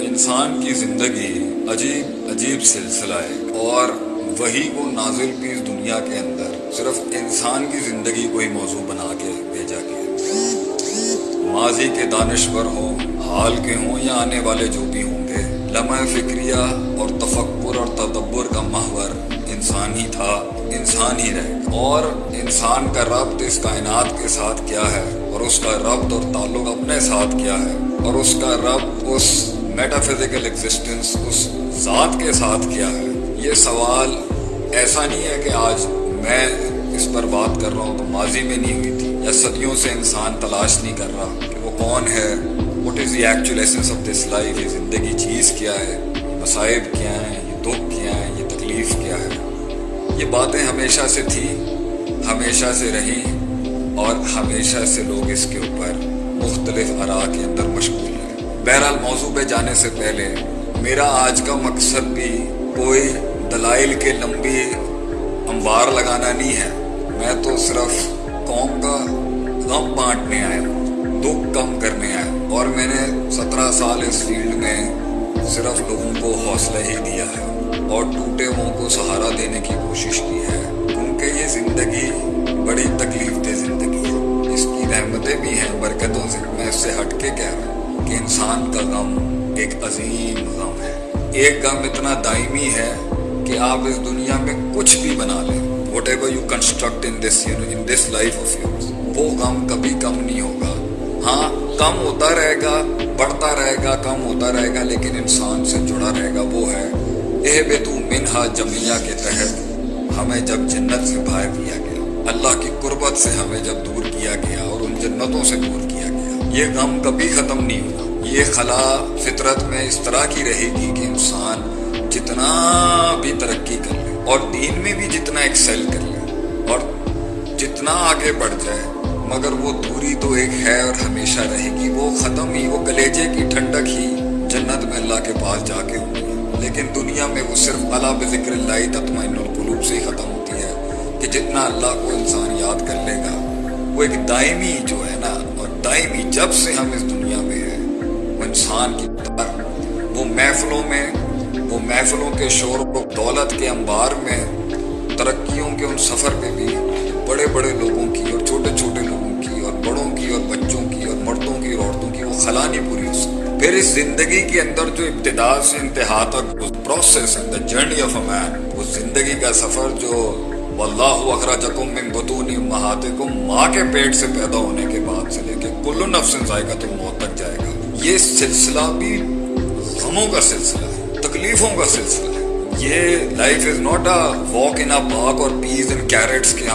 انسان کی زندگی عجیب عجیب سلسلہ ہے اور وہی کو نازل بھی اس دنیا کے اندر صرف انسان کی زندگی کو ہی موضوع بنا کے بھیجا گیا ماضی کے دانشور ہوں، حال کے ہوں یا آنے والے جو بھی ہوں گے، لمحہ فکریہ اور تفکر اور تدبر کا محور انسان ہی تھا، انسان ہی رہے۔ اور انسان کا ربط اس کائنات کے ساتھ کیا ہے؟ اور اس کا ربط اور تعلق اپنے ساتھ کیا ہے؟ اور اس کا رب اس میٹا فزیکل ایگزسٹنس اس ذات کے ساتھ کیا ہے؟ یہ سوال ایسا نہیں ہے کہ آج میں اس پر بات کر رہا ہوں تو ماضی میں نہیں ہوئی تھی یا صدیوں سے انسان تلاش نہیں کر رہا کہ وہ کون ہے what is the actual essence of this life یہ زندگی چیز کیا ہے، مصائب کیا ہیں، یہ دکھ کیا ہیں، یہ تکلیف کیا ہے؟ یہ باتیں ہمیشہ سے تھی، ہمیشہ سے رہیں اور ہمیشہ سے لوگ اس کے اوپر مختلف ارا کے اندر مشغول بہرحال موضوع پہ جانے سے پہلے میرا آج کا مقصد بھی کوئی دلائل کے لمبی انبار لگانا نہیں ہے۔ میں تو صرف قوم کا غم بانٹنے آیا ہوں، دکھ کم کرنے آیا اور میں نے سترہ سال اس فیلڈ میں صرف لوگوں کو حوصلہ ہی دیا ہے اور ٹوٹے ہوں کو سہارا دینے کی کوشش کی ہے۔ کیونکہ یہ زندگی بڑی تکلیف دہ زندگی ہے۔ اس کی رحمتیں بھی ہیں، برکتوں سے۔ میں اس سے ہٹ کے کہہ رہا ہوں۔ کہ انسان کا غم ایک عظیم غم ہے۔ ایک غم اتنا دائمی ہے کہ آپ اس دنیا میں کچھ بھی بنا لیں۔ Whatever you construct in this in this life of yours وہ غم کبھی کم نہیں ہوگا۔ ہاں کم ہوتا رہے گا، بڑھتا رہے گا، کم ہوتا رہے گا، لیکن انسان سے جڑا رہے گا وہ ہے۔ اے بے تو منہا جمعیہ کے تحت ہمیں جب جنت سے باہر کیا گیا، اللہ کی قربت سے ہمیں جب دور کیا گیا اور ان جنتوں سے دور یہ غم کبھی ختم نہیں ہوگا۔ یہ خلا فطرت میں اس طرح کی رہے گی کہ انسان جتنا بھی ترقی کر لے اور دین میں بھی جتنا ایکسل کر لے اور جتنا آگے بڑھ جائے، مگر وہ دوری تو ایک ہے اور ہمیشہ رہے گی۔ وہ ختم ہی، وہ کلیجے کی ٹھنڈک ہی جنت میں اللہ کے پاس جا کے ہوگی لیکن دنیا میں وہ صرف اللہ بذکر اللہ تطمئن القلوب سے ہی ختم ہوتی ہے کہ جتنا اللہ کو انسان یاد کر لے گا، وہ ایک دائمی جو ہے نا اور دائمی جب سے ہم اس دنیا میں ہیں، وہ انسان کی وہ محفلوں میں، وہ محفلوں کے شور و دولت کے انبار میں، ترقیوں کے ان سفر میں بھی بڑے بڑے لوگوں کی اور چھوٹے چھوٹے لوگوں کی اور بڑوں کی اور بچوں کی اور مردوں کی اور عورتوں کی وہ خلا نہیں پوری ہو سکتی پھر اس زندگی کے اندر جو ابتدا سے انتہا تک پروسیس ہے دا جرنی آف اے مین وہ زندگی کا سفر جو واللہ اخرجکم من بطون امہاتکم ماں کے پیٹ سے پیدا ہونے کے بعد سے لے نفس ذائقہ تو موت تک جائے گا۔ یہ سلسلہ بھی غموں کا سلسلہ ہے، تکلیفوں کا سلسلہ ہے۔ یہ life is not a walk in park اور پیز ان کیرٹس کے